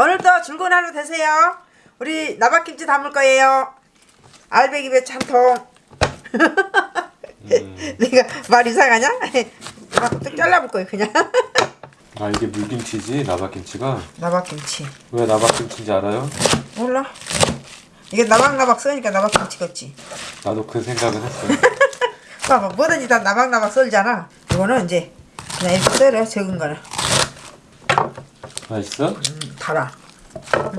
오늘도 즐거운 하루 되세요. 우리 나박김치 담을 거예요. 알배기 배추 한 통. 내가 말 이상하냐? 뚝 잘라볼 거예요 그냥. 아 이게 물김치지 나박김치가 나박김치. 왜 나박김치인지 알아요? 몰라. 이게 나박나박 써니까 나박김치겠지. 나도 그 생각은 했어 봐봐 뭐든지 다 나박나박 썰잖아. 이거는 이제 그냥 이렇게 썰어 적은 거는. 맛있어? 음, 달아.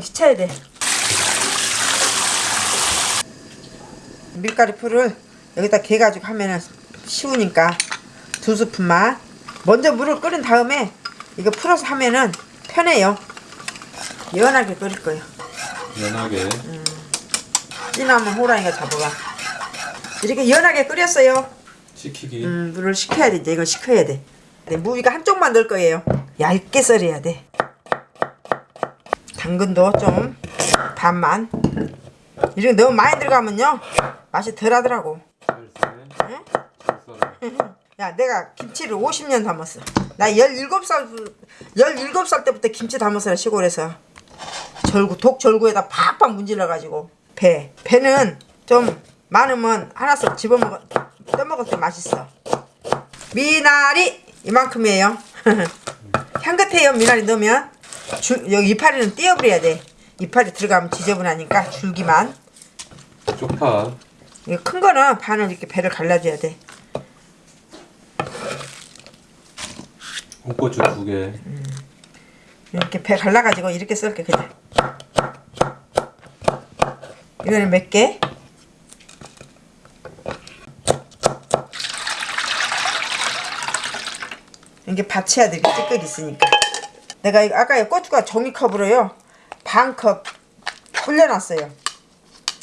시쳐야 돼. 밀가루 풀을 여기다 개가지고 하면은 쉬우니까 두 스푼만. 먼저 물을 끓인 다음에 이거 풀어서 하면은 편해요. 연하게 끓일 거예요. 연하게 진하면 호랑이가 잡아가. 이렇게 연하게 끓였어요. 식히기 음, 물을 식혀야 돼. 이제 이걸 식혀야 돼. 네, 무위가 한쪽만 넣을 거예요. 얇게 썰어야 돼. 당근도 좀 반만. 이렇게 너무 많이 들어가면요 맛이 덜하더라고. 썰어 야, 내가 김치를 50년 담았어. 나 17살 17살 때부터 김치 담았어 시골에서. 절구 독 절구에다 팍팍 문질러 가지고 배. 배는 좀 많으면 하나씩 집어 먹어 떠먹을 때 맛있어. 미나리 이만큼이에요. 향긋해요 미나리 넣으면. 줄, 여기 이파리는 띄어버려야 돼. 이파리 들어가면 지저분하니까 줄기만. 쪽파 큰 거는 반을 이렇게 배를 갈라줘야 돼. 홍고추 두개 이렇게 배 갈라가지고 이렇게 썰게 그냥 이거는 몇 개? 이게 받쳐야 돼 이렇게 찌꺼기 있으니까 내가 이거 아까 이 고추가 종이컵으로요. 반컵 불려놨어요.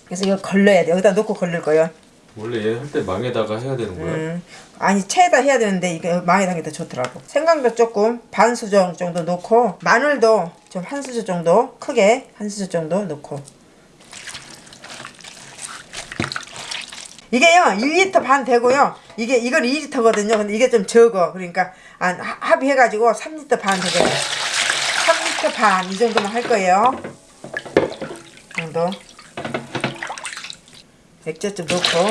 그래서 이거 걸러야 돼 여기다 놓고 걸릴 거예요. 원래 얘 할 때 망에다가 해야 되는 거야? 음, 아니 체에다 해야 되는데 이게 망에다 하게 더 좋더라고. 생강도 조금 반 수저 정도 넣고 마늘도 좀 한 수저 정도 크게 한 수저 정도 넣고. 이게요 1리터 반 되고요. 이게 이건 2리터거든요. 근데 이게 좀 적어. 그러니까 한 하- 합의해가지고 3리터 반 되거든요 3리터 반이 정도만 할 거예요 이 정도 액젓 좀 넣고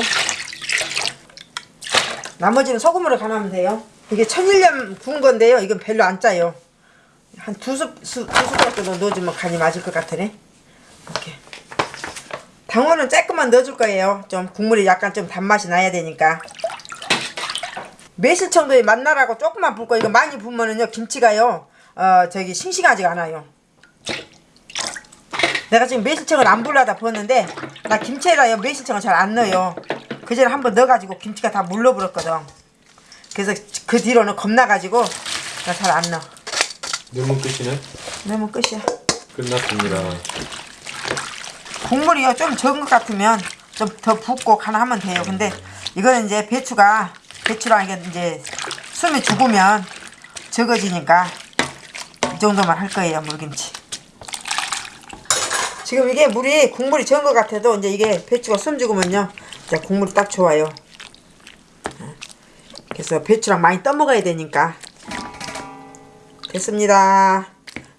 나머지는 소금으로 간하면 돼요. 이게 천일염 구운 건데요. 이건 별로 안 짜요. 한두 수, 수, 두 숟가락 정도 넣어주면 간이 맞을 것 같으네. 이렇게. 당원은 조금만 넣어줄 거예요. 좀 국물이 약간 좀 단맛이 나야 되니까. 매실 정도의 맛나라고 조금만 붓고 이거 많이 부으면은요 김치가요 어 저기 싱싱하지가 않아요. 내가 지금 매실청을 안 불러다 부었는데 나 김치에다요 매실청을 잘 안 넣어요. 그 전에 한번 넣어가지고 김치가 다 물러버렸거든. 그래서 그 뒤로는 겁나가지고 나 잘 안 넣어. 넣으면 끝이네? 넣으면 끝이야. 끝났습니다 국물이요 좀 적은 것 같으면 좀 더 붓고 하나 하면 돼요. 근데 이거는 이제 배추가 배추랑 이게 이제 숨이 죽으면 적어지니까 이 정도만 할 거예요 물김치. 지금 이게 물이 국물이 적은 것 같아도 이제 이게 배추가 숨 죽으면요 이제 국물이 딱 좋아요. 그래서 배추랑 많이 떠먹어야 되니까 됐습니다.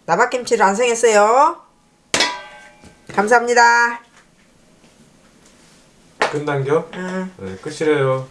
나박김치를 완성했어요. 감사합니다. 끝난겨? 응. 네 끝이래요